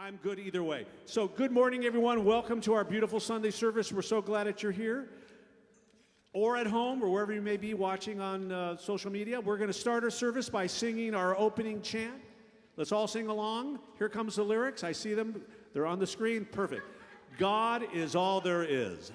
I'm good either way. So, good morning, everyone. Welcome to our beautiful Sunday service. We're so glad that you're here or at home or wherever you may be watching on uh, social media. We're going to start our service by singing our opening chant. Let's all sing along. Here comes the lyrics. I see them. They're on the screen. Perfect. God is all there is.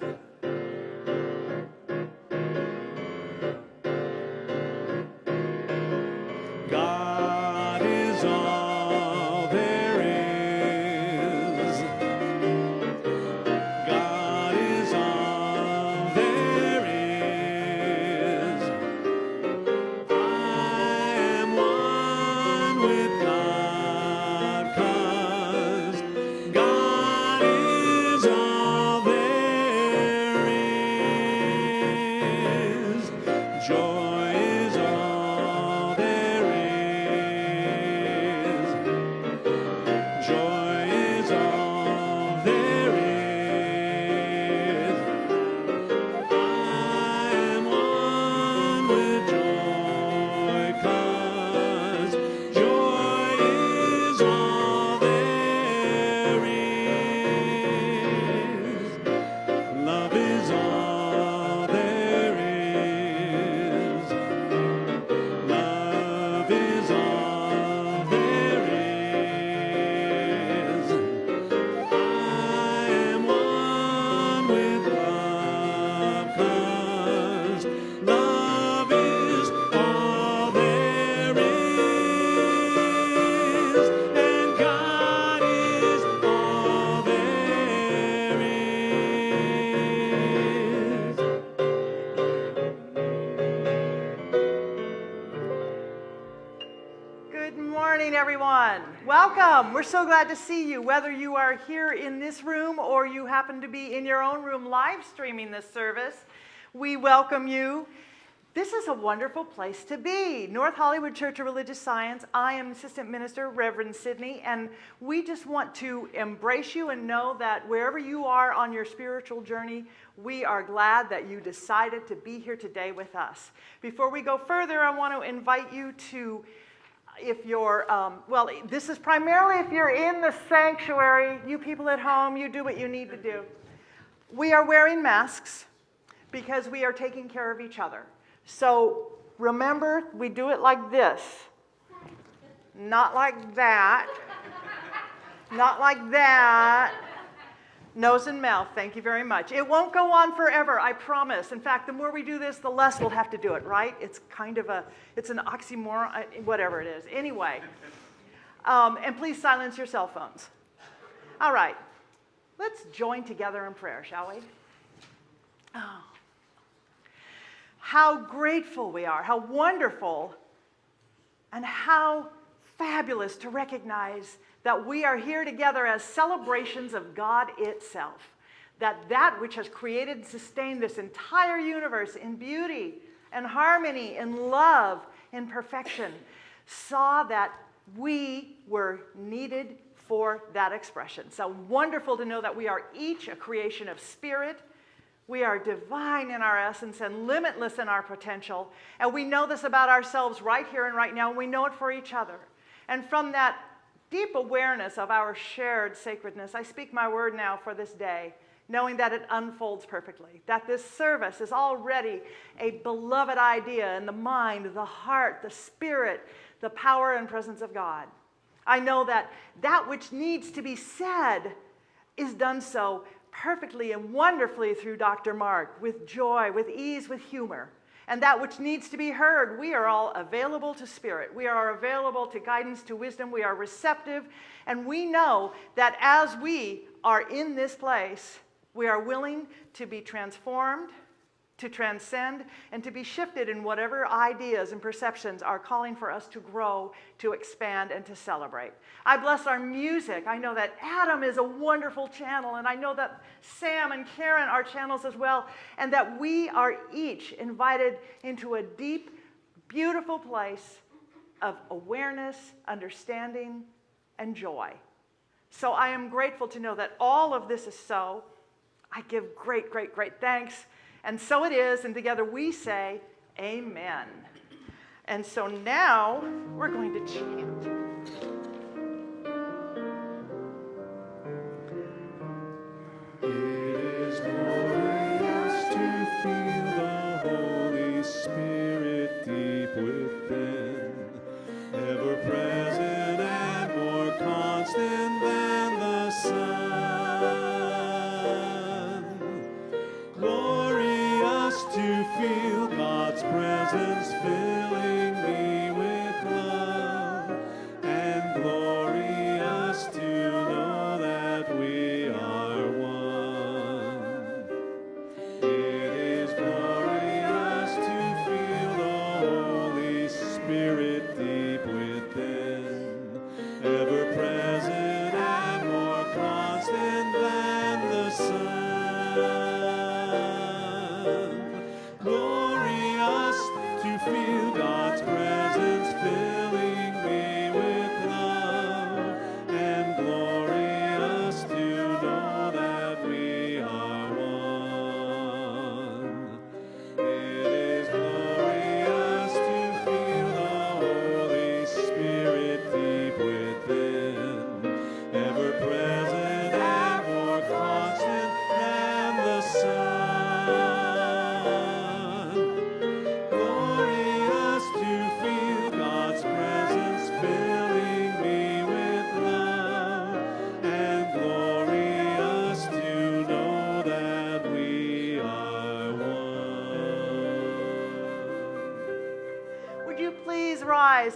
Everyone. Welcome. We're so glad to see you, whether you are here in this room or you happen to be in your own room live streaming this service. We welcome you. This is a wonderful place to be. North Hollywood Church of Religious Science. I am Assistant Minister Reverend Sydney, and we just want to embrace you and know that wherever you are on your spiritual journey, we are glad that you decided to be here today with us. Before we go further, I want to invite you to if you're, um, well, this is primarily if you're in the sanctuary, you people at home, you do what you need to do. We are wearing masks because we are taking care of each other. So remember, we do it like this, not like that, not like that. Nose and mouth, thank you very much. It won't go on forever, I promise. In fact, the more we do this, the less we'll have to do it, right? It's kind of a, it's an oxymoron, uh, whatever it is. Anyway, um, and please silence your cell phones. All right, let's join together in prayer, shall we? Oh. How grateful we are, how wonderful, and how fabulous to recognize that we are here together as celebrations of God itself. That that which has created and sustained this entire universe in beauty and harmony, in love, in perfection, saw that we were needed for that expression. So wonderful to know that we are each a creation of spirit. We are divine in our essence and limitless in our potential. And we know this about ourselves right here and right now. And we know it for each other. And from that deep awareness of our shared sacredness, I speak my word now for this day, knowing that it unfolds perfectly, that this service is already a beloved idea in the mind, the heart, the spirit, the power and presence of God. I know that that which needs to be said is done so perfectly and wonderfully through Dr. Mark, with joy, with ease, with humor. And that which needs to be heard, we are all available to spirit. We are available to guidance, to wisdom. We are receptive. And we know that as we are in this place, we are willing to be transformed, to transcend, and to be shifted in whatever ideas and perceptions are calling for us to grow, to expand, and to celebrate. I bless our music. I know that Adam is a wonderful channel, and I know that Sam and Karen are channels as well, and that we are each invited into a deep, beautiful place of awareness, understanding, and joy. So I am grateful to know that all of this is so. I give great, great, great thanks. And so it is, and together we say, Amen. And so now we're going to chant.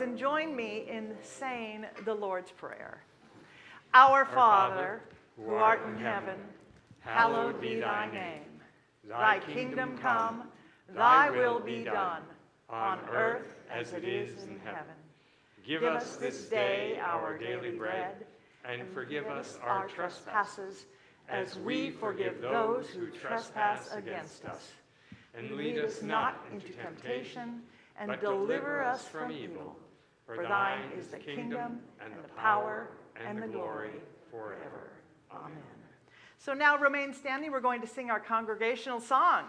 And join me in saying the Lord's Prayer? Our Father, who art in heaven, hallowed be thy name. Thy kingdom come, thy will be done, on earth as it is in heaven. Give us this day our daily bread, and forgive us our trespasses, as we forgive those who trespass against us. And lead us not into temptation, but deliver us from evil. For thine is the kingdom, and the power, and the glory forever. Amen. So now remain standing. We're going to sing our congregational song.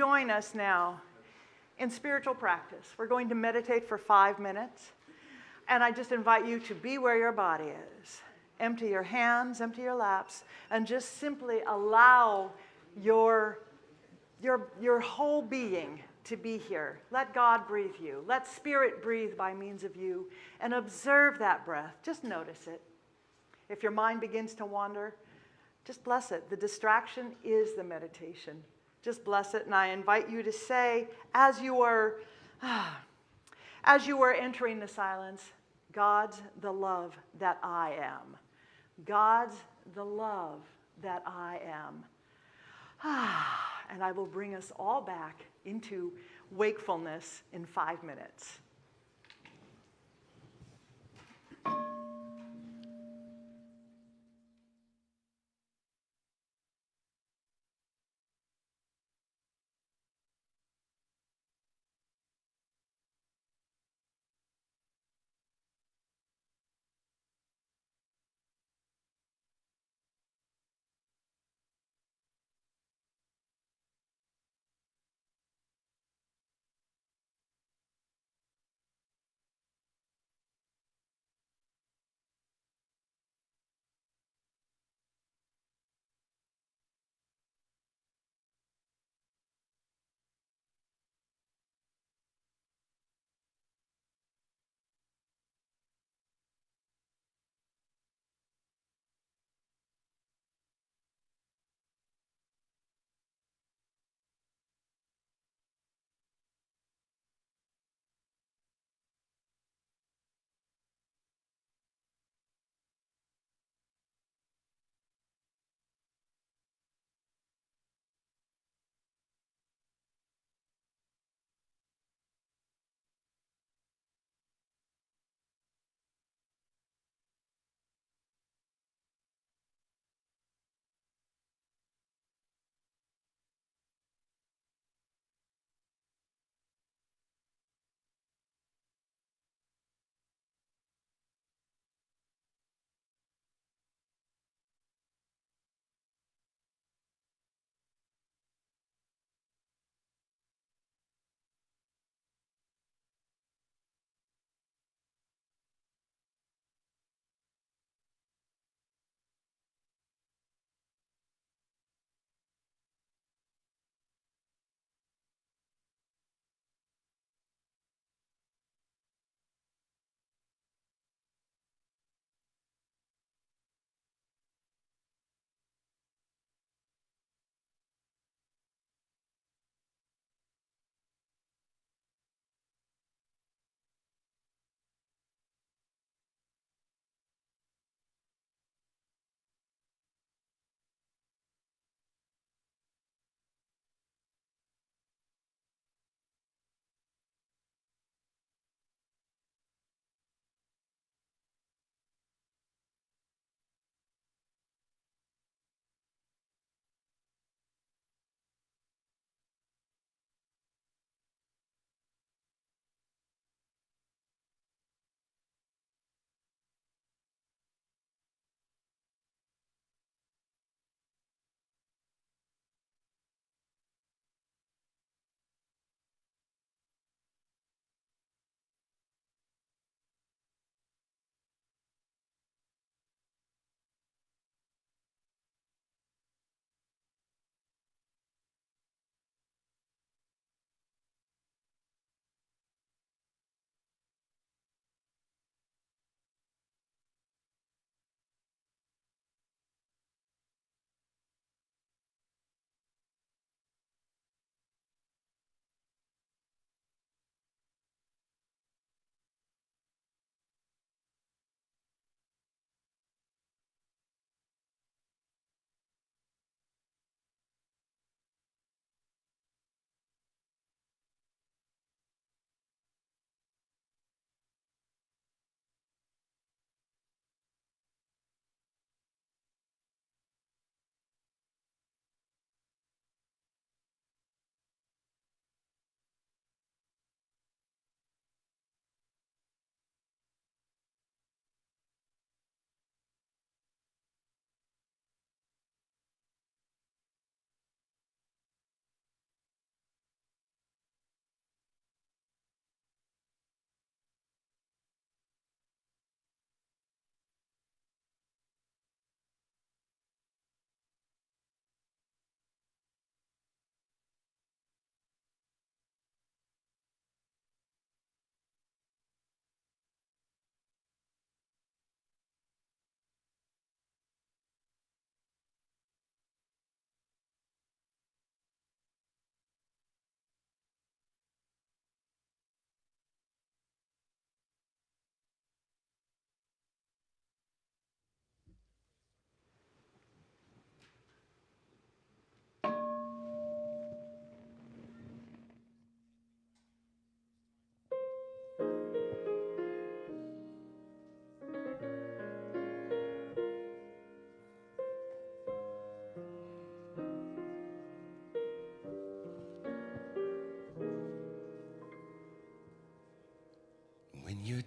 Join us now in spiritual practice? We're going to meditate for five minutes. And I just invite you to be where your body is. Empty your hands, empty your laps, and just simply allow your, your, your whole being to be here. Let God breathe you. Let Spirit breathe by means of you. And observe that breath. Just notice it. If your mind begins to wander, Just bless it. The distraction is the meditation. Just bless it. And I invite you to say, as you are, as you are entering the silence, God's the love that I am. God's the love that I am. and I will bring us all back into wakefulness in five minutes.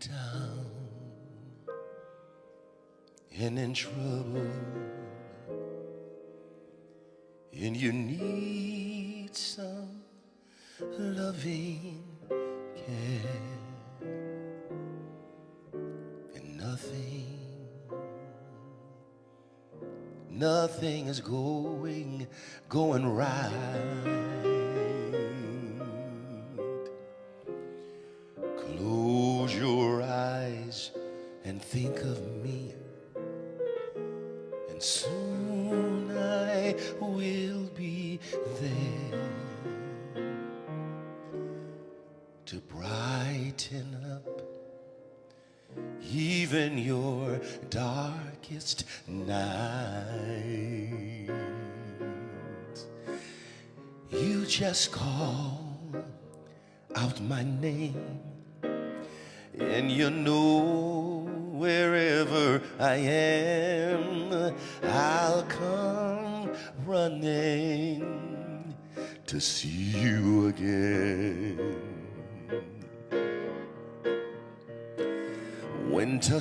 Down and in trouble, and you need some loving care, and nothing, nothing is going, going right.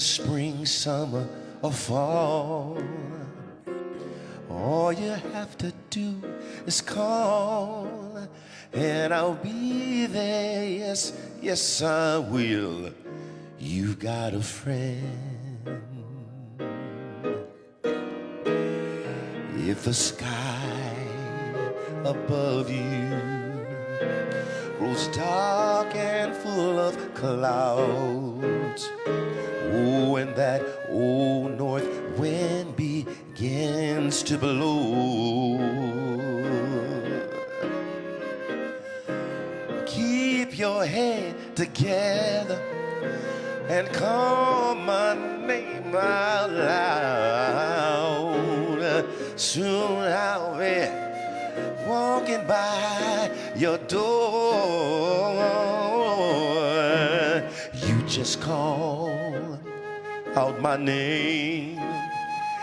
Spring, summer, or fall. All you have to do is call, and I'll be there. Yes, yes, I will. You've got a friend. If the sky above you grows dark and full of clouds. To blow. Keep your head together and call my name out loud. Soon I'll be walking by your door. You just call out my name,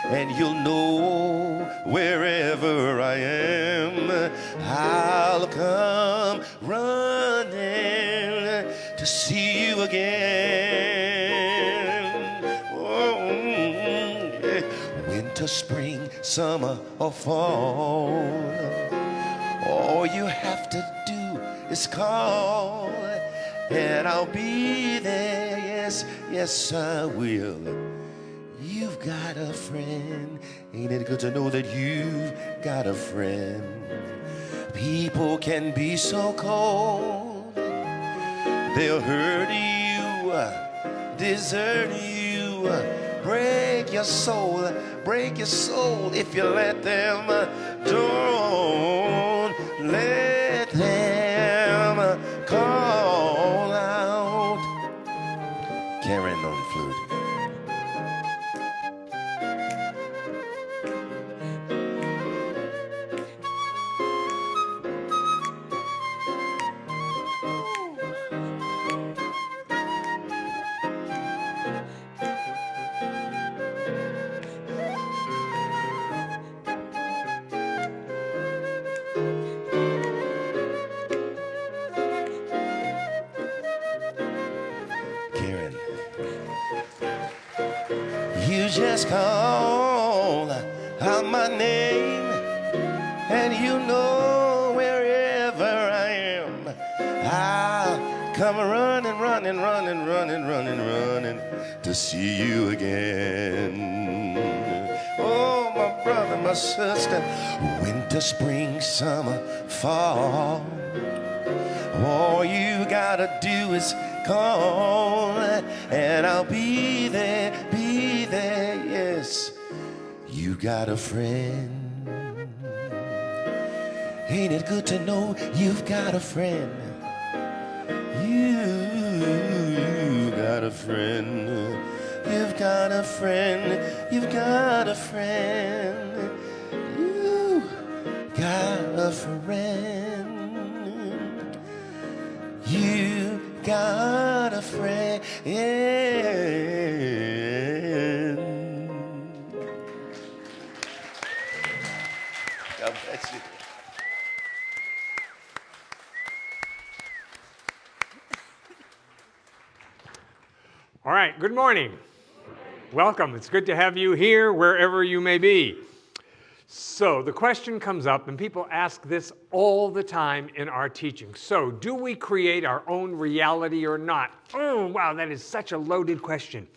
and you'll know wherever I am, I'll come running to see you again. Oh, yeah. Winter, spring, summer, or fall. All you have to do is call, and I'll be there. Yes, yes, I will. You've got a friend. Ain't it good to know that you've got a friend? People can be so cold, they'll hurt you, desert you, break your soul, break your soul if you let them. Don't let just call out my name, and you know wherever I am, I'll come running, running, running, running, running, running to see you again. Oh, my brother, my sister, winter, spring, summer, fall. All you gotta do is call, and I'll be there, be there, yes. You got a friend. Ain't it good to know you've got a friend? You got a friend. You've got a friend. You've got a friend. You got a friend. You got a friend. God bless you. All right, good morning. Welcome. It's good to have you here wherever you may be. So, the question comes up, and people ask this all the time in our teaching. So, do we create our own reality or not? Oh, wow, that is such a loaded question.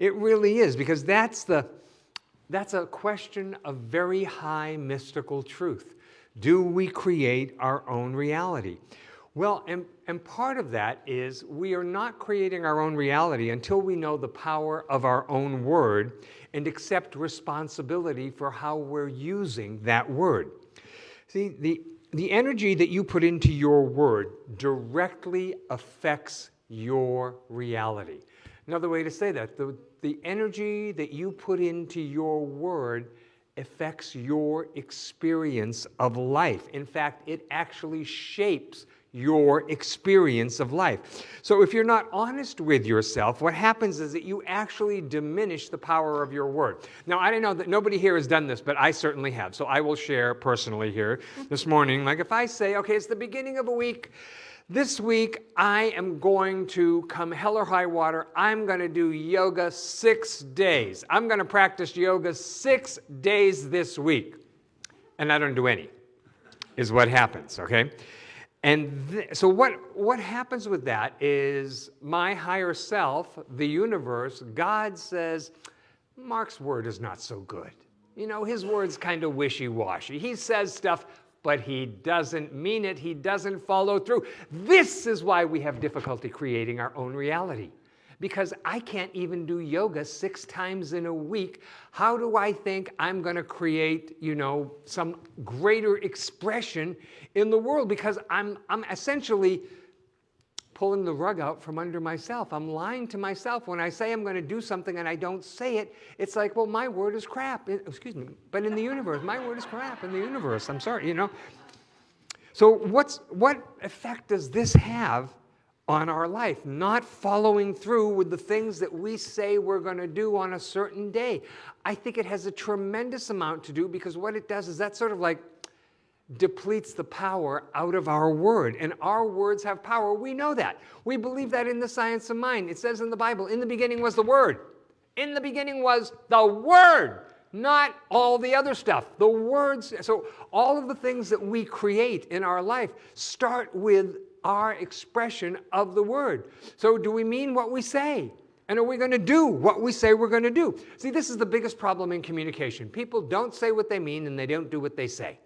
It really is, because that's, the, that's a question of very high mystical truth. Do we create our own reality? Well, and, and part of that is we are not creating our own reality until we know the power of our own word and accept responsibility for how we're using that word. See, the, the energy that you put into your word directly affects your reality. Another way to say that, the, the energy that you put into your word affects your experience of life. In fact, it actually shapes your experience of life. So if you're not honest with yourself, what happens is that you actually diminish the power of your word. Now, I don't know that nobody here has done this, but I certainly have. So I will share personally here this morning. Like if I say, okay, it's the beginning of a week, this week, I am going to come hell or high water. I'm going to do yoga six days. I'm going to practice yoga six days this week. And I don't do any, is what happens, okay? And so, what, what happens with that is my higher self, the universe, God says, Mark's word is not so good. You know, his word's kind of wishy washy. He says stuff, but he doesn't mean it, he doesn't follow through. This is why we have difficulty creating our own reality because I can't even do yoga six times in a week. How do I think I'm going to create, you know, some greater expression in the world? Because I'm, I'm essentially pulling the rug out from under myself. I'm lying to myself when I say I'm going to do something and I don't say it. It's like, well, my word is crap. Excuse me. But in the universe, my word is crap in the universe. I'm sorry, you know. So what's what effect does this have on our life, not following through with the things that we say we're going to do on a certain day. I think it has a tremendous amount to do because what it does is that sort of like depletes the power out of our word. And our words have power. We know that. We believe that in the science of mind. It says in the Bible, in the beginning was the word. In the beginning was the word not all the other stuff. The words, so all of the things that we create in our life start with our expression of the word. So, do we mean what we say? And are we going to do what we say we're going to do? See, this is the biggest problem in communication. People don't say what they mean and they don't do what they say.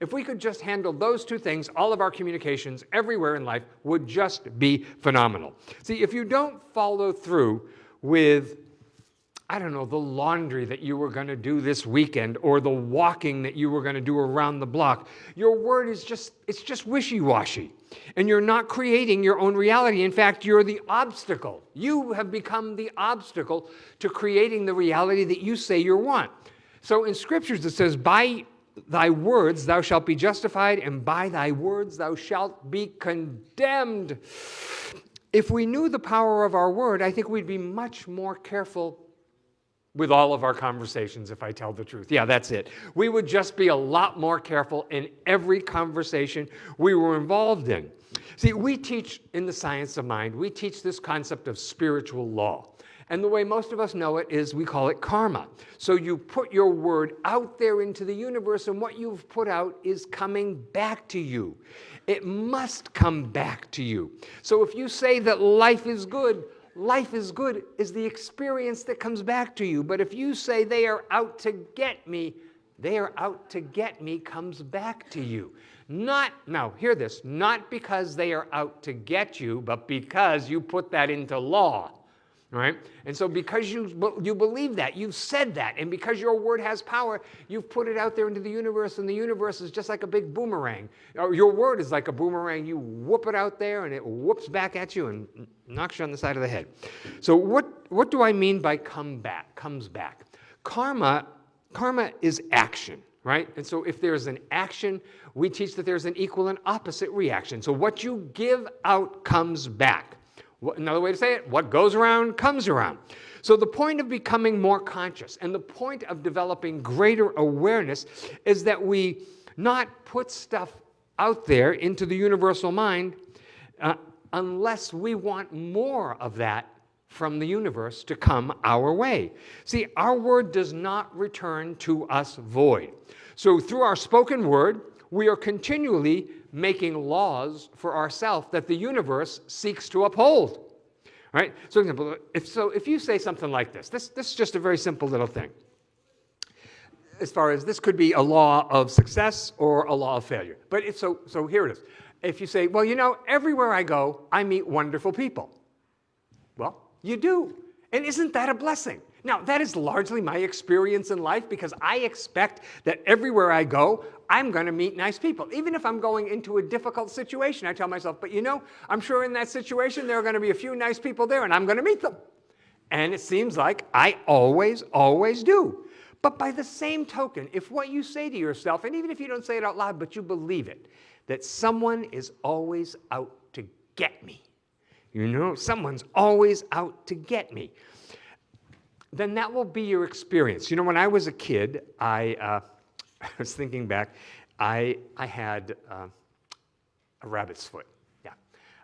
If we could just handle those two things, all of our communications everywhere in life would just be phenomenal. See, if you don't follow through with I don't know, the laundry that you were going to do this weekend or the walking that you were going to do around the block. Your word is just, it's just wishy washy. And you're not creating your own reality. In fact, you're the obstacle. You have become the obstacle to creating the reality that you say you want. So in scriptures, it says, By thy words thou shalt be justified, and by thy words thou shalt be condemned. If we knew the power of our word, I think we'd be much more careful with all of our conversations, if I tell the truth. Yeah, that's it. We would just be a lot more careful in every conversation we were involved in. See, we teach in the science of mind, we teach this concept of spiritual law. And the way most of us know it is we call it karma. So you put your word out there into the universe, and what you've put out is coming back to you. It must come back to you. So if you say that life is good, life is good is the experience that comes back to you. But if you say they are out to get me, they are out to get me comes back to you. Not, now hear this, not because they are out to get you, but because you put that into law right? And so because you, you believe that, you've said that, and because your word has power, you've put it out there into the universe, and the universe is just like a big boomerang. Uh, your word is like a boomerang. You whoop it out there, and it whoops back at you and knocks you on the side of the head. So what, what do I mean by come back, comes back? Karma, karma is action right? And so if there's an action, we teach that there's an equal and opposite reaction. So what you give out comes back. Another way to say it, what goes around comes around. So, the point of becoming more conscious and the point of developing greater awareness is that we not put stuff out there into the universal mind uh, unless we want more of that from the universe to come our way. See, our word does not return to us void. So, through our spoken word, we are continually making laws for ourselves that the universe seeks to uphold. Right? So, for example, if, so if you say something like this, this, this is just a very simple little thing. As far as this could be a law of success or a law of failure. But if so, so here it is. If you say, well, you know, everywhere I go, I meet wonderful people. Well, you do. And isn't that a blessing? Now, that is largely my experience in life because I expect that everywhere I go, I'm going to meet nice people. Even if I'm going into a difficult situation, I tell myself, but you know, I'm sure in that situation there are going to be a few nice people there and I'm going to meet them. And it seems like I always, always do. But by the same token, if what you say to yourself, and even if you don't say it out loud, but you believe it, that someone is always out to get me, you know, someone's always out to get me then that will be your experience. You know, when I was a kid, I, uh, I was thinking back, I, I had uh, a rabbit's foot. Yeah.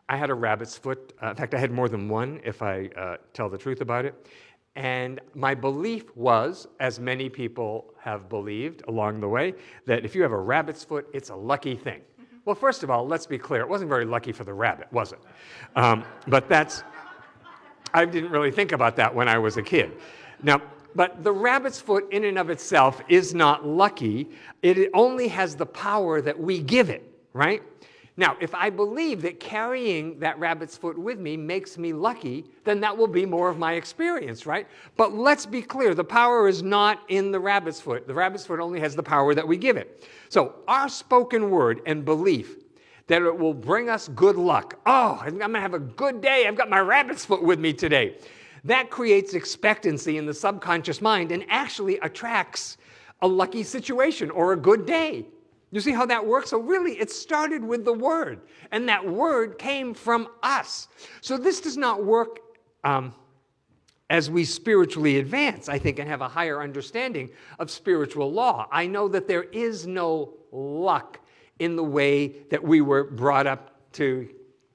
I had a rabbit's foot. Uh, in fact, I had more than one, if I uh, tell the truth about it. And my belief was, as many people have believed along the way, that if you have a rabbit's foot, it's a lucky thing. Well, first of all, let's be clear. It wasn't very lucky for the rabbit, was it? Um, but that's, I didn't really think about that when I was a kid. Now, but the rabbit's foot in and of itself is not lucky. It only has the power that we give it, right? Now, if I believe that carrying that rabbit's foot with me makes me lucky, then that will be more of my experience, right? But let's be clear, the power is not in the rabbit's foot. The rabbit's foot only has the power that we give it. So our spoken word and belief that it will bring us good luck. Oh, I'm to have a good day. I've got my rabbit's foot with me today. That creates expectancy in the subconscious mind and actually attracts a lucky situation or a good day. You see how that works? So, really, it started with the Word, and that Word came from us. So, this does not work um, as we spiritually advance, I think, and have a higher understanding of spiritual law. I know that there is no luck in the way that we were brought up to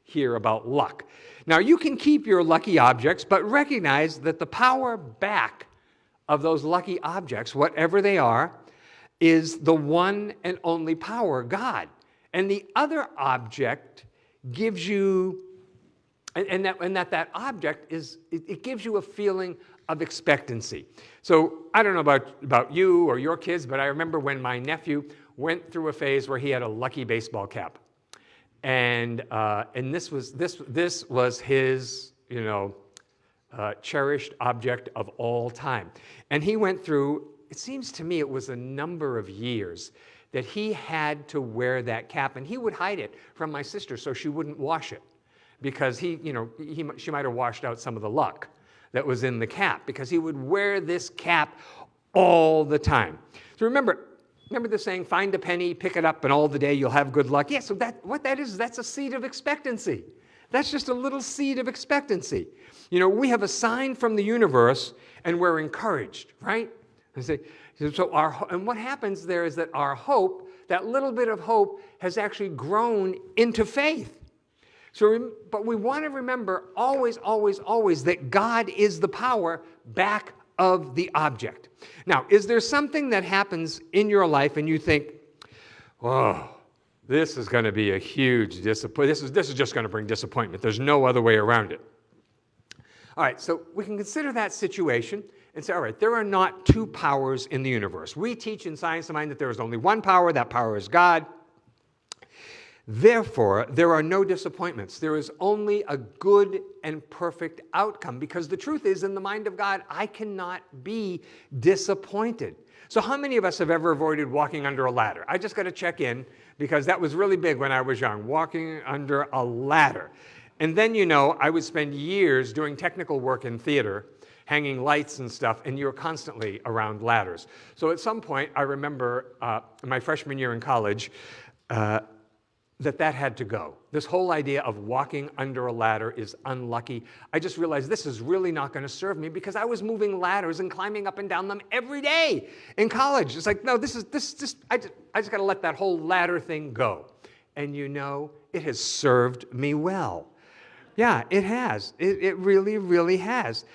hear about luck. Now, you can keep your lucky objects, but recognize that the power back of those lucky objects, whatever they are, is the one and only power, God. And the other object gives you, and, and that, and that that object is, it, it gives you a feeling of expectancy. So I don't know about, about you or your kids, but I remember when my nephew went through a phase where he had a lucky baseball cap. And, uh, and this, was, this, this was his, you know, uh, cherished object of all time. And he went through, it seems to me it was a number of years that he had to wear that cap. And he would hide it from my sister so she wouldn't wash it because he, you know, he, she might have washed out some of the luck that was in the cap because he would wear this cap all the time. So remember, Remember the saying, find a penny, pick it up, and all the day you'll have good luck? Yeah, so that, what that is, that's a seed of expectancy. That's just a little seed of expectancy. You know, we have a sign from the universe and we're encouraged, right? And so our, and what happens there is that our hope, that little bit of hope, has actually grown into faith. So, but we want to remember always, always, always that God is the power back of the object. Now, is there something that happens in your life and you think, oh, this is going to be a huge disappointment. This is, this is just going to bring disappointment. There's no other way around it. All right, so we can consider that situation and say, all right, there are not two powers in the universe. We teach in Science of Mind that there is only one power, that power is God. Therefore, there are no disappointments. There is only a good and perfect outcome because the truth is, in the mind of God, I cannot be disappointed. So, how many of us have ever avoided walking under a ladder? I just got to check in because that was really big when I was young, walking under a ladder. And then, you know, I would spend years doing technical work in theater, hanging lights and stuff, and you were constantly around ladders. So, at some point, I remember uh, my freshman year in college, uh, that that had to go. This whole idea of walking under a ladder is unlucky. I just realized this is really not going to serve me because I was moving ladders and climbing up and down them every day in college. It's like, no, this is this just I just, I just got to let that whole ladder thing go. And you know, it has served me well. Yeah, it has. It, it really, really has.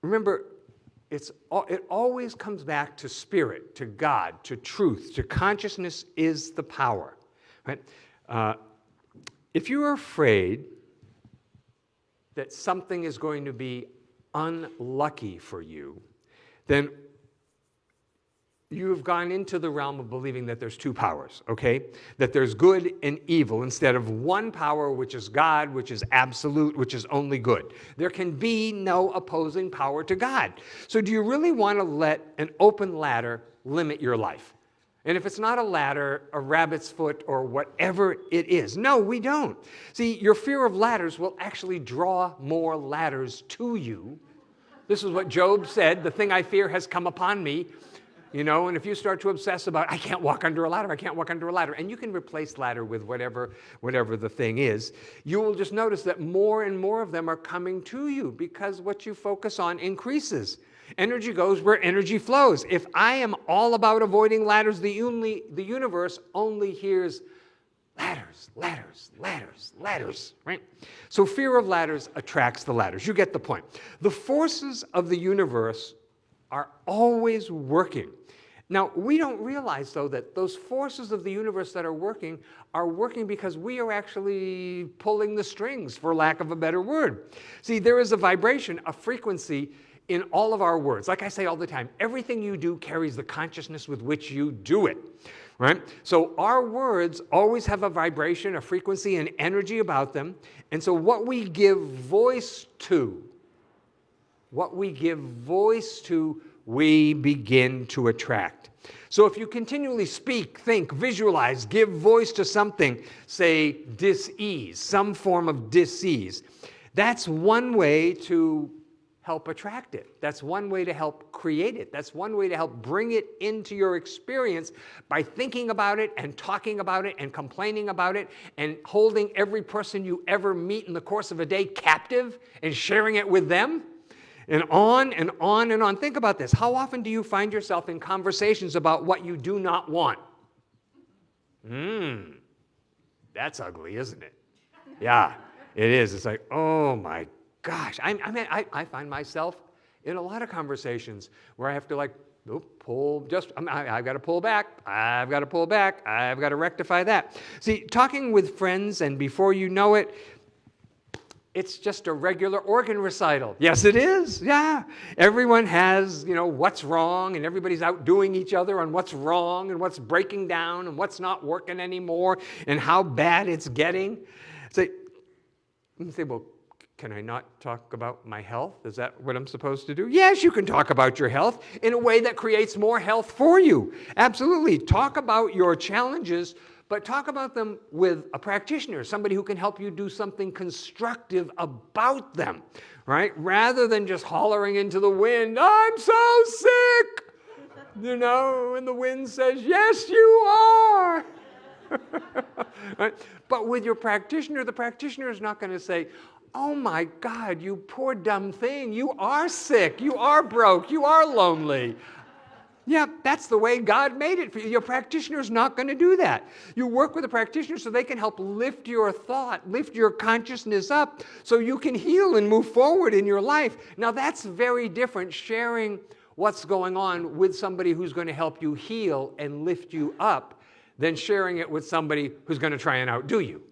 Remember, it's, it always comes back to spirit, to God, to truth, to consciousness is the power. Right? Uh, if you are afraid that something is going to be unlucky for you, then you have gone into the realm of believing that there's two powers, okay? That there's good and evil instead of one power, which is God, which is absolute, which is only good. There can be no opposing power to God. So, do you really want to let an open ladder limit your life? And if it's not a ladder, a rabbit's foot, or whatever it is. No, we don't. See, your fear of ladders will actually draw more ladders to you. This is what Job said the thing I fear has come upon me you know, and if you start to obsess about, I can't walk under a ladder, I can't walk under a ladder, and you can replace ladder with whatever, whatever the thing is, you will just notice that more and more of them are coming to you because what you focus on increases. Energy goes where energy flows. If I am all about avoiding ladders, the, only, the universe only hears ladders, ladders, ladders, ladders, right? So fear of ladders attracts the ladders. You get the point. The forces of the universe are always working. Now, we don't realize, though, that those forces of the universe that are working are working because we are actually pulling the strings, for lack of a better word. See, there is a vibration, a frequency in all of our words. Like I say all the time, everything you do carries the consciousness with which you do it. Right? So our words always have a vibration, a frequency, and energy about them. And so what we give voice to what we give voice to, we begin to attract. So if you continually speak, think, visualize, give voice to something, say dis-ease, some form of dis-ease, that's one way to help attract it. That's one way to help create it. That's one way to help bring it into your experience by thinking about it and talking about it and complaining about it and holding every person you ever meet in the course of a day captive and sharing it with them and on and on and on. Think about this. How often do you find yourself in conversations about what you do not want? Hmm, that's ugly, isn't it? Yeah, it is. It's like, oh my gosh. I, I mean, I, I find myself in a lot of conversations where I have to like, pull just I, have got to pull back i've got to pull back i've got to rectify that see talking with friends and before you know it it's just a regular organ recital. Yes, it is. Yeah. Everyone has, you know, what's wrong, and everybody's outdoing each other on what's wrong and what's breaking down and what's not working anymore and how bad it's getting. So you say, well, can I not talk about my health? Is that what I'm supposed to do? Yes, you can talk about your health in a way that creates more health for you. Absolutely. Talk about your challenges but talk about them with a practitioner, somebody who can help you do something constructive about them, right? Rather than just hollering into the wind, I'm so sick, you know, and the wind says, Yes, you are. right? But with your practitioner, the practitioner is not going to say, Oh my God, you poor dumb thing. You are sick. You are broke. You are lonely. Yeah, that's the way God made it for you. Your practitioner is not going to do that. You work with a practitioner so they can help lift your thought, lift your consciousness up so you can heal and move forward in your life. Now, that's very different sharing what's going on with somebody who's going to help you heal and lift you up than sharing it with somebody who's going to try and outdo you,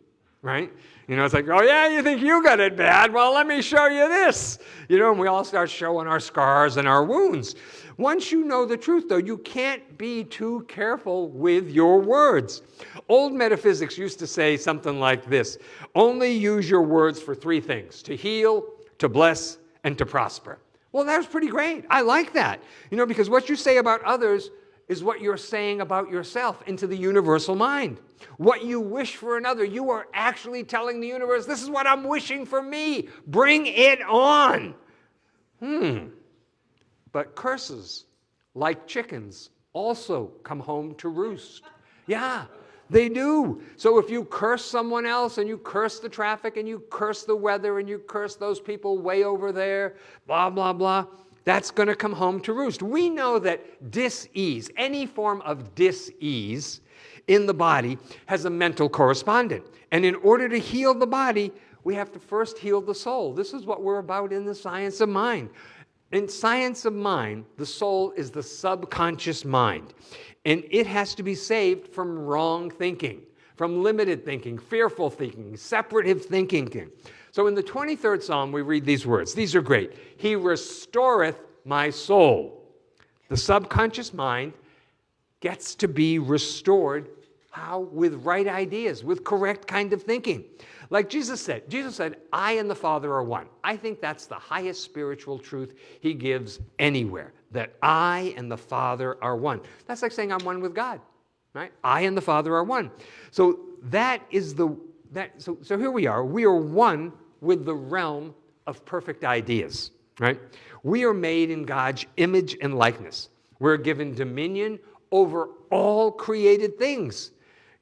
right? You know, it's like, oh yeah, you think you got it bad? Well, let me show you this. You know, and we all start showing our scars and our wounds. Once you know the truth, though, you can't be too careful with your words. Old metaphysics used to say something like this only use your words for three things to heal, to bless, and to prosper. Well, that was pretty great. I like that. You know, because what you say about others is what you're saying about yourself into the universal mind. What you wish for another, you are actually telling the universe, this is what I'm wishing for me. Bring it on. Hmm. But curses, like chickens, also come home to roost. Yeah, they do. So if you curse someone else and you curse the traffic and you curse the weather and you curse those people way over there, blah, blah, blah, that's going to come home to roost. We know that dis-ease, any form of dis-ease in the body has a mental correspondent. And in order to heal the body, we have to first heal the soul. This is what we're about in the science of mind. In science of mind, the soul is the subconscious mind, and it has to be saved from wrong thinking, from limited thinking, fearful thinking, separative thinking. So in the 23rd Psalm, we read these words. These are great. He restoreth my soul. The subconscious mind gets to be restored. How? With right ideas, with correct kind of thinking. Like Jesus said, Jesus said, I and the Father are one. I think that's the highest spiritual truth he gives anywhere, that I and the Father are one. That's like saying I'm one with God, right? I and the Father are one. So that is the, that, so, so here we are. We are one with the realm of perfect ideas, right? We are made in God's image and likeness. We're given dominion over all created things.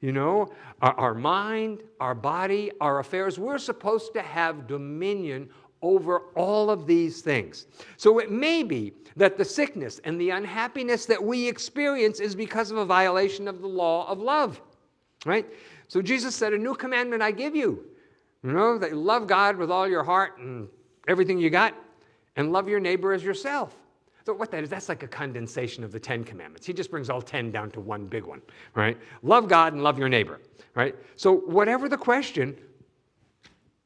You know, our, our, mind, our body, our affairs, we're supposed to have dominion over all of these things. So it may be that the sickness and the unhappiness that we experience is because of a violation of the law of love, right? So Jesus said, A new commandment I give you you know, that you love God with all your heart and everything you got, and love your neighbor as yourself. So what that is, that's like a condensation of the Ten Commandments. He just brings all 10 down to one big one, right? Love God and love your neighbor, right? So whatever the question,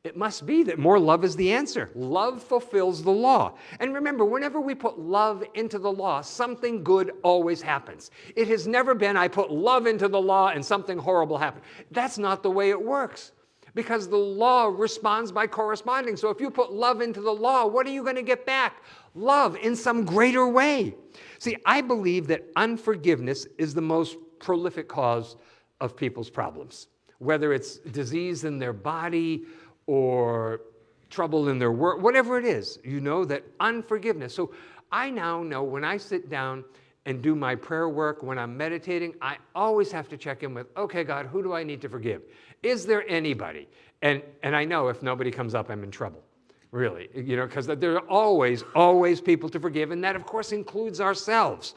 it must be that more love is the answer. Love fulfills the law. And remember, whenever we put love into the law, something good always happens. It has never been, I put love into the law and something horrible happened. That's not the way it works because the law responds by corresponding. So if you put love into the law, what are you going to get back? Love in some greater way. See, I believe that unforgiveness is the most prolific cause of people's problems, whether it's disease in their body or trouble in their work, whatever it is, you know that unforgiveness. So I now know when I sit down and do my prayer work, when I'm meditating, I always have to check in with, okay, God, who do I need to forgive? Is there anybody? And, and I know if nobody comes up, I'm in trouble, really, you know, because there are always, always people to forgive, and that, of course, includes ourselves.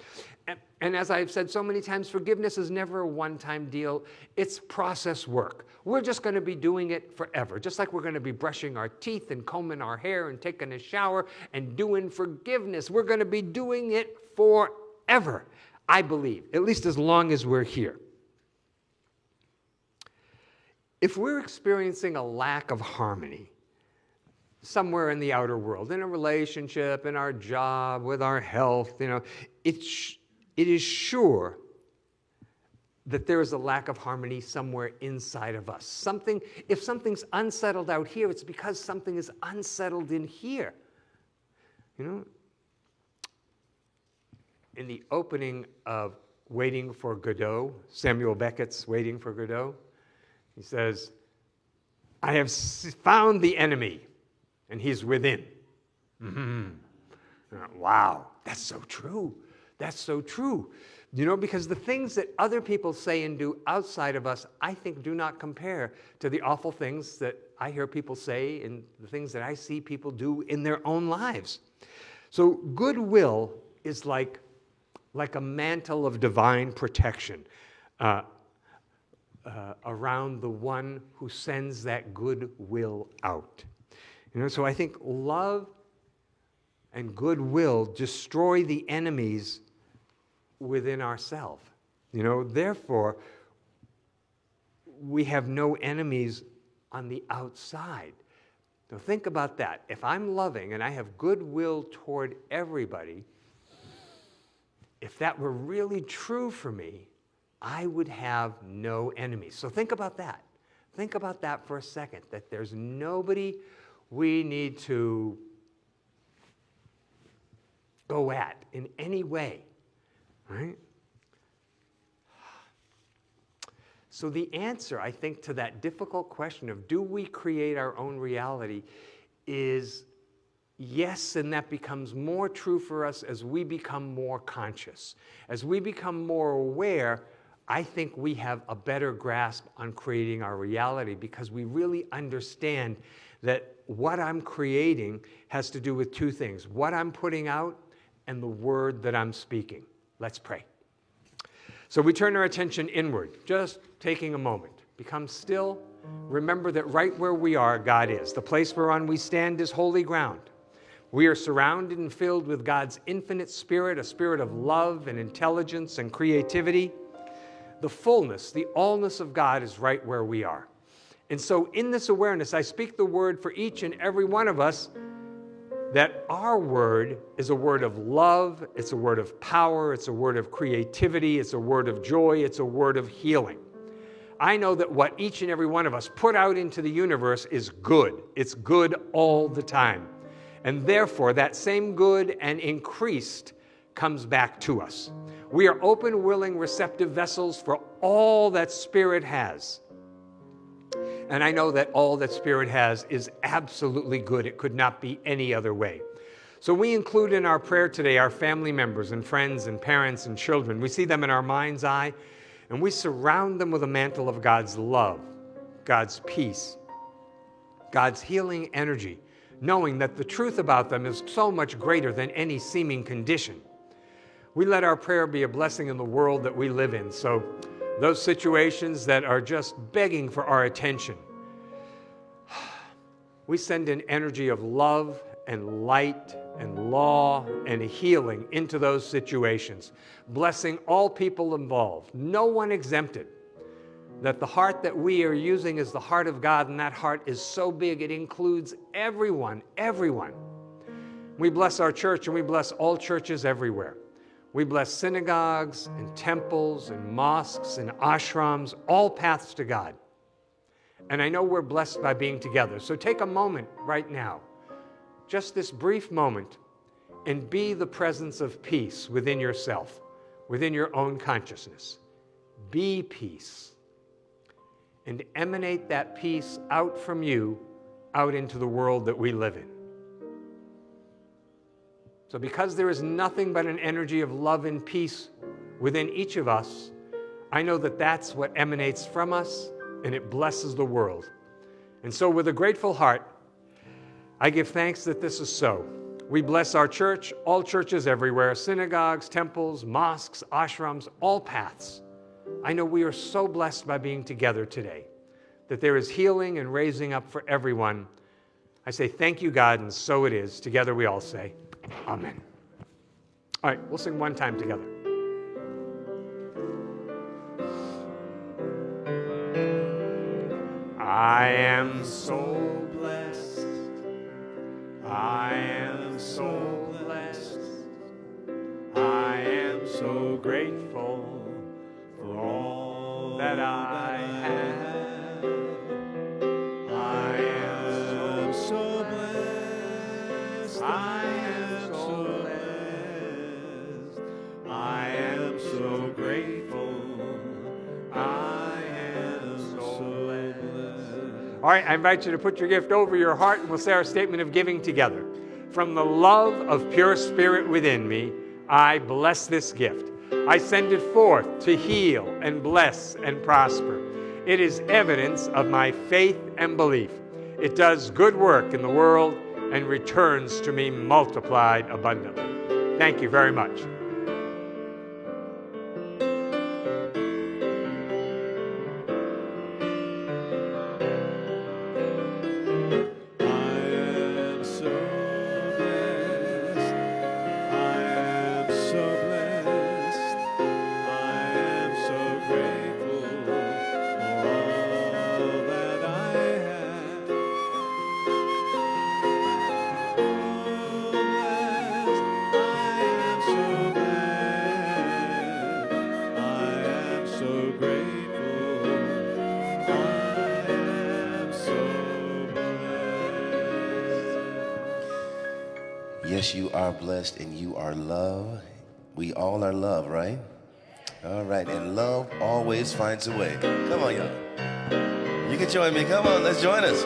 And, as I've said so many times, forgiveness is never a one-time deal. It's process work. We're just going to be doing it forever, just like we're going to be brushing our teeth and combing our hair and taking a shower and doing forgiveness. We're going to be doing it forever, I believe, at least as long as we're here. If we're experiencing a lack of harmony somewhere in the outer world, in a relationship, in our job, with our health, you know, it's, it is sure that there is a lack of harmony somewhere inside of us. Something, if something's unsettled out here, it's because something is unsettled in here. You know, in the opening of Waiting for Godot, Samuel Beckett's Waiting for Godot, he says, I have found the enemy, and he's within. Mm-hmm. Wow, that's so true. That's so true. You know, because the things that other people say and do outside of us, I think do not compare to the awful things that I hear people say and the things that I see people do in their own lives. So goodwill is like, like a mantle of divine protection. Uh, uh, around the one who sends that goodwill out. You know, so I think love and goodwill destroy the enemies within ourselves. You know, therefore, we have no enemies on the outside. Now think about that. If I'm loving and I have goodwill toward everybody, if that were really true for me, I would have no enemies. So think about that. Think about that for a second, that there's nobody we need to go at in any way, right? So the answer, I think, to that difficult question of do we create our own reality is yes, and that becomes more true for us as we become more conscious, as we become more aware I think we have a better grasp on creating our reality because we really understand that what I'm creating has to do with two things. What I'm putting out and the word that I'm speaking. Let's pray. So we turn our attention inward, just taking a moment. Become still. Remember that right where we are, God is. The place whereon we stand is holy ground. We are surrounded and filled with God's infinite spirit, a spirit of love and intelligence and creativity. The fullness, the allness of God is right where we are. And so, in this awareness, I speak the word for each and every one of us that our word is a word of love, it's a word of power, it's a word of creativity, it's a word of joy, it's a word of healing. I know that what each and every one of us put out into the universe is good. It's good all the time. And therefore, that same good and increased comes back to us. We are open, willing, receptive vessels for all that Spirit has. And I know that all that Spirit has is absolutely good. It could not be any other way. So we include in our prayer today our family members and friends and parents and children. We see them in our mind's eye and we surround them with a mantle of God's love, God's peace, God's healing energy, knowing that the truth about them is so much greater than any seeming condition. We let our prayer be a blessing in the world that we live in. So those situations that are just begging for our attention. We send an energy of love and light and law and healing into those situations, blessing all people involved, no one exempted. That the heart that we are using is the heart of God, and that heart is so big it includes everyone, everyone. We bless our church and we bless all churches everywhere. We bless synagogues and temples and mosques and ashrams, all paths to God. And I know we're blessed by being together. So take a moment right now, just this brief moment, and be the presence of peace within yourself, within your own consciousness. Be peace. And emanate that peace out from you, out into the world that we live in. So, because there is nothing but an energy of love and peace within each of us, I know that that's what emanates from us and it blesses the world. And so, with a grateful heart, I give thanks that this is so. We bless our church, all churches everywhere, synagogues, temples, mosques, ashrams, all paths. I know we are so blessed by being together today, that there is healing and raising up for everyone. I say, Thank you, God, and so it is. Together we all say, Amen. All right, we'll sing one time together. I am so blessed. I am so blessed. I am so grateful for all that I All right, I invite you to put your gift over your heart and we'll say our statement of giving together. From the love of pure spirit within me, I bless this gift. I send it forth to heal and bless and prosper. It is evidence of my faith and belief. It does good work in the world and returns to me multiplied abundantly. Thank you very much. Yes, you are blessed and you are loved. We all are loved, right? All right, and love always finds a way. Come on, y'all. You can join me. Come on, let's join us.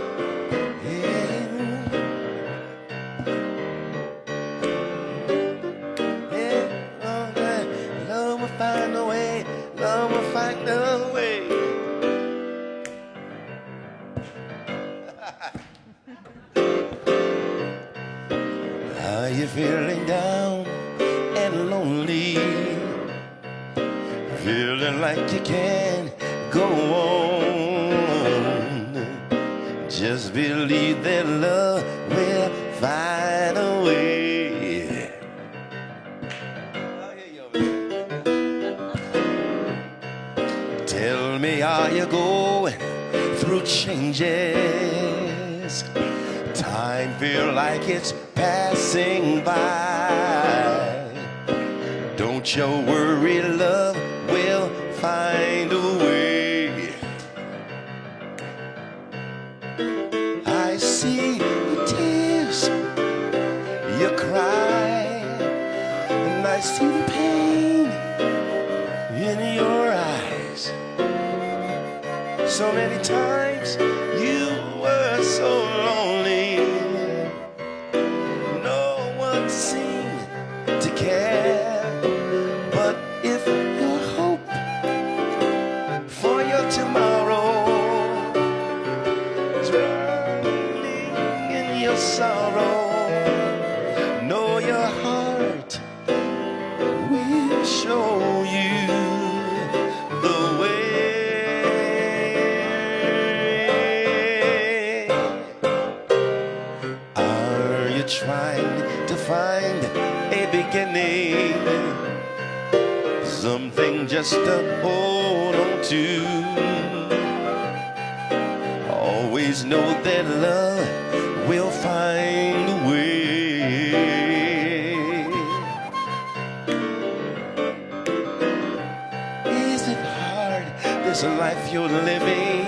This life you're living?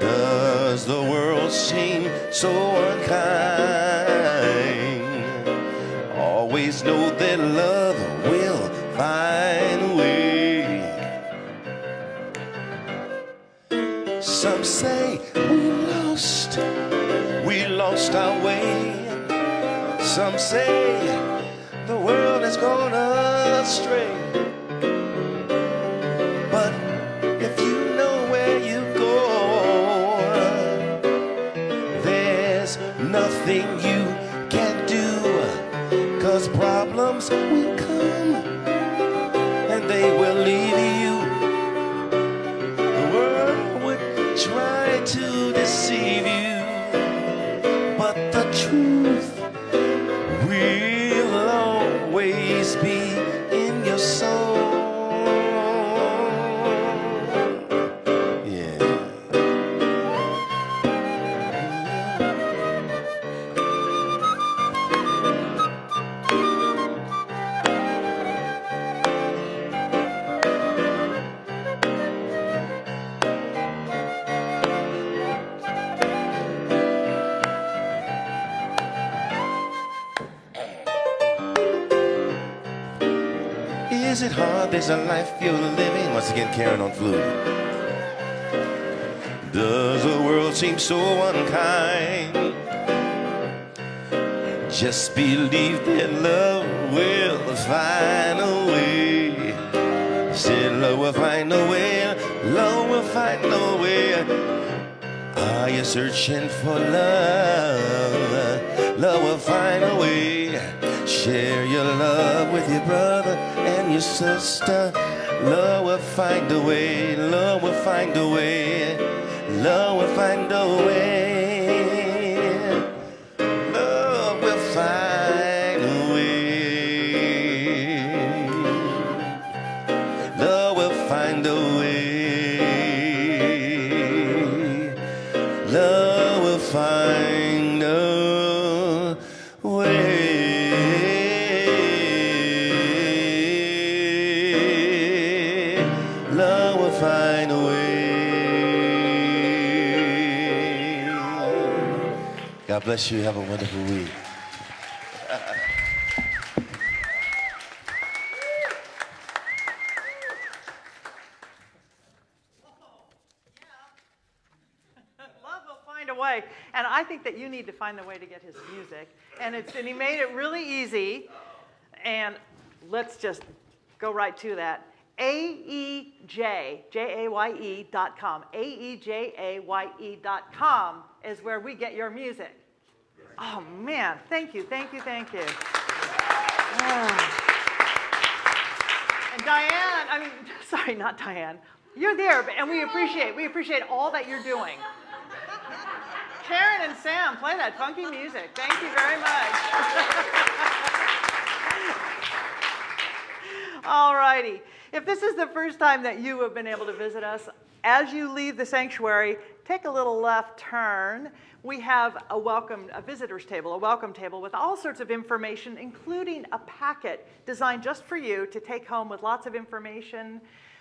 Does the world seem so unkind? Always know that love will find a way. Some say we lost, we lost our way. Some say the world has gone astray. Nothing you can do. Cause problems will Just believe that love will find a way. Said love will find a way. Love will find a way. Are you searching for love? Love will find a way. Share your love with your brother and your sister. Love will find a way. Love will find a way. Love will find a way. Bless you. Have a wonderful week. Love will find a way. And I think that you need to find the way to get his music. And, it's, and he made it really easy. And let's just go right to that. A-E-J, J-A-Y-E dot com. A-E-J-A-Y-E dot com is where we get your music. Oh, man. Thank you, thank you, thank you. And Diane, I mean, sorry, not Diane. You're there, but- and we appreciate, we appreciate all that you're doing. Karen and Sam, play that funky music. Thank you very much. All righty. If this is the first time that you have been able to visit us, as you leave the sanctuary, take a little left turn. We have a welcome, a visitor's table, a welcome table with all sorts of information, including a packet designed just for you to take home with lots of information.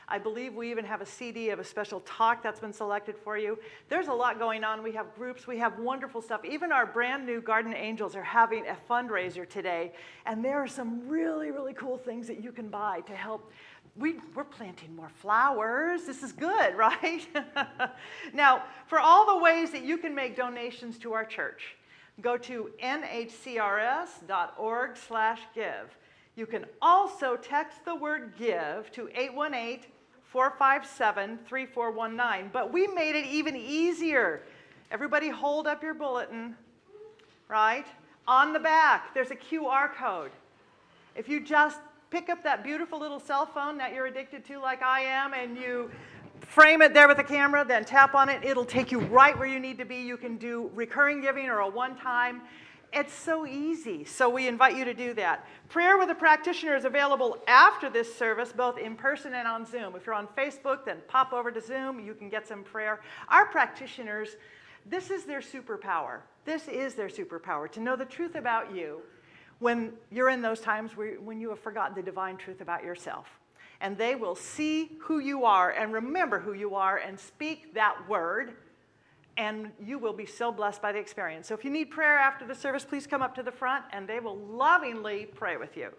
I believe we even have a CD of a special talk that's been selected for you. There's a lot going on. We have groups, we have wonderful stuff. Even our brand new Garden Angels are having a fundraiser today, and there are some really, really cool things that you can buy to help we, we're planting more flowers. This is good, right? now, for all the ways that you can make donations to our church, go to nhcrs.org slash give. You can also text the word give to 818 457 3419. But we made it even easier. Everybody hold up your bulletin, right? On the back, there's a QR code. If you just pick up that beautiful little cell phone that you're addicted to like I am and you frame it there with a the camera, then tap on it. It'll take you right where you need to be. You can do recurring giving or a one-time. It's so easy. So we invite you to do that. Prayer with a practitioner is available after this service, both in person and on Zoom. If you're on Facebook, then pop over to Zoom. You can get some prayer. Our practitioners, this is their superpower. This is their superpower, to know the truth about you when you're in those times where, when you have forgotten the divine truth about yourself. And they will see who you are and remember who you are and speak that word, and you will be so blessed by the experience. So if you need prayer after the service, please come up to the front and they will lovingly pray with you.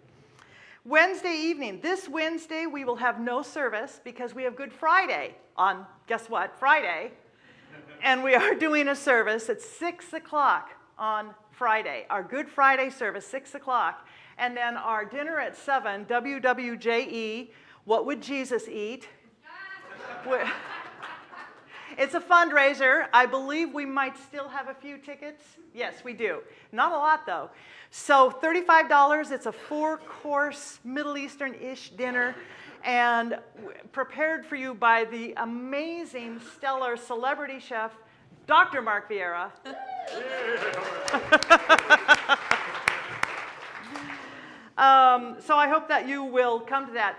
Wednesday evening, this Wednesday, we will have no service because we have Good Friday on, guess what, Friday. and we are doing a service at 6 o'clock on Friday, our Good Friday service, 6 o'clock. And then our dinner at 7, WWJE, What Would Jesus Eat? it's a fundraiser. I believe we might still have a few tickets. Yes, we do. Not a lot, though. So $35, it's a four-course Middle Eastern-ish dinner and prepared for you by the amazing, stellar celebrity chef, Dr. Mark Vieira. um, so I hope that you will come to that.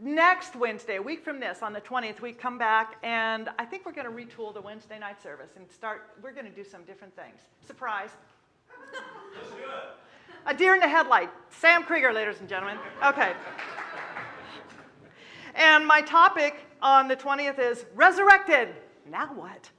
Next Wednesday, a week from this, on the 20th, we come back, and I think we're going to retool the Wednesday night service and start, we're going to do some different things. Surprise. A deer in the headlight. Sam Krieger, ladies and gentlemen. Okay. And my topic on the 20th is resurrected. Now what?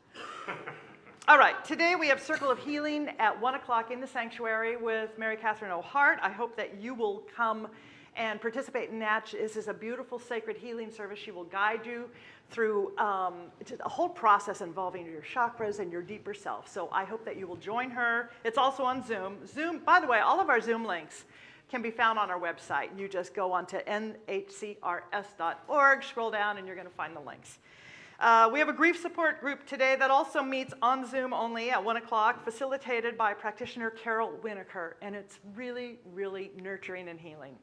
All right, today we have Circle of Healing at 1 o'clock in the sanctuary with Mary Catherine O'Hart. I hope that you will come and participate in that. This is a beautiful sacred healing service. She will guide you through um, a whole process involving your chakras and your deeper self. So I hope that you will join her. It's also on Zoom. Zoom, by the way, all of our Zoom links can be found on our website. You just go onto nhcrs.org, scroll down, and you're going to find the links. Uh, we have a grief support group today that also meets on Zoom only at 1 o'clock, facilitated by practitioner Carol Winokur, and it's really, really nurturing and healing.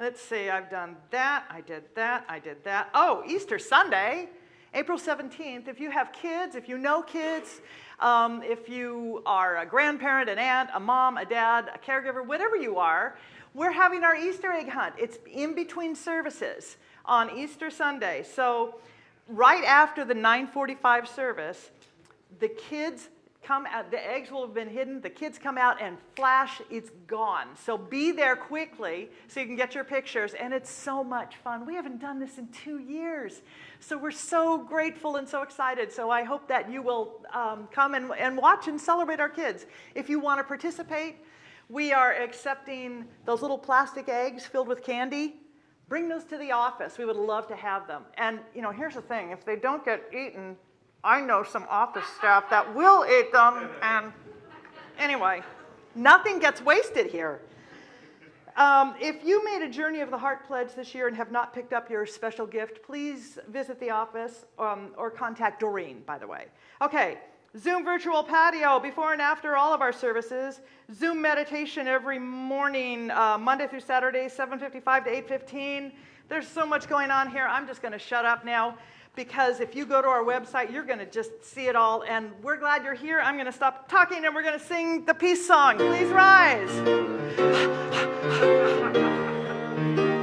Let's see, I've done that, I did that, I did that. Oh, Easter Sunday, April 17th. If you have kids, if you know kids, um, if you are a grandparent, an aunt, a mom, a dad, a caregiver, whatever you are, we're having our Easter egg hunt. It's in between services on Easter Sunday. So right after the 945 service, the kids come out, the eggs will have been hidden, the kids come out and flash, it's gone. So be there quickly so you can get your pictures, and it's so much fun. We haven't done this in two years, so we're so grateful and so excited. So I hope that you will um, come and, and watch and celebrate our kids. If you want to participate, we are accepting those little plastic eggs filled with candy Bring those to the office. We would love to have them. And, you know, here's the thing. If they don't get eaten, I know some office staff that will eat them. And anyway, nothing gets wasted here. Um, if you made a Journey of the Heart pledge this year and have not picked up your special gift, please visit the office um, or contact Doreen, by the way. Okay, Zoom virtual patio before and after all of our services. Zoom meditation every morning, uh, Monday through Saturday, 7.55 to 8.15. There's so much going on here. I'm just going to shut up now because if you go to our website, you're going to just see it all. And we're glad you're here. I'm going to stop talking and we're going to sing the peace song. Please rise.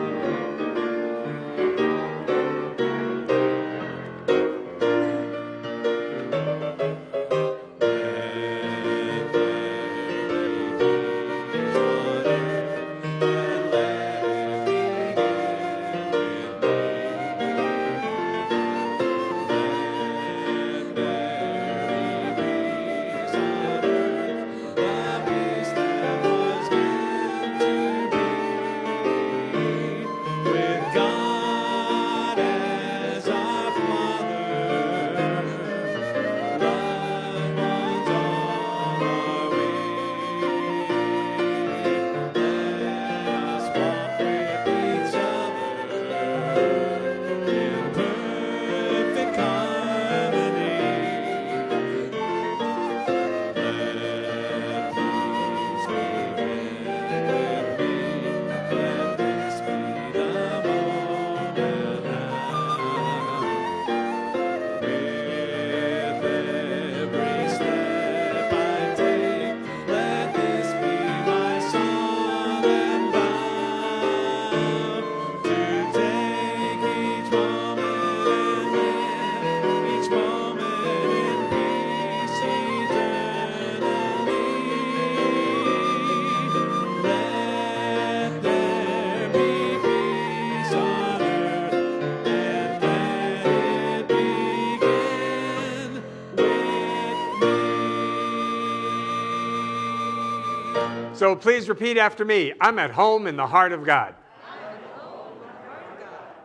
So please repeat after me. I'm at home in the heart of God.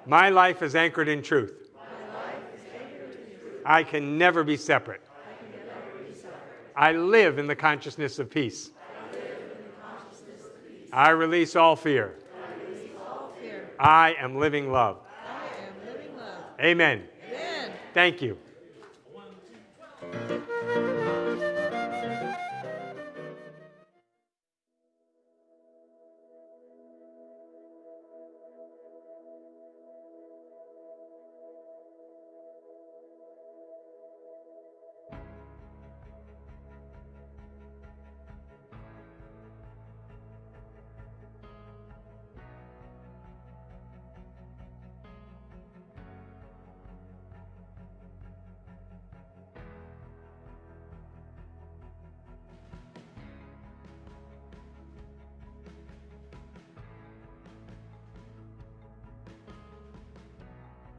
My life is anchored in truth. I can never be separate. I live in the consciousness of peace. I release all fear. I am living love. Amen. Amen. Thank you.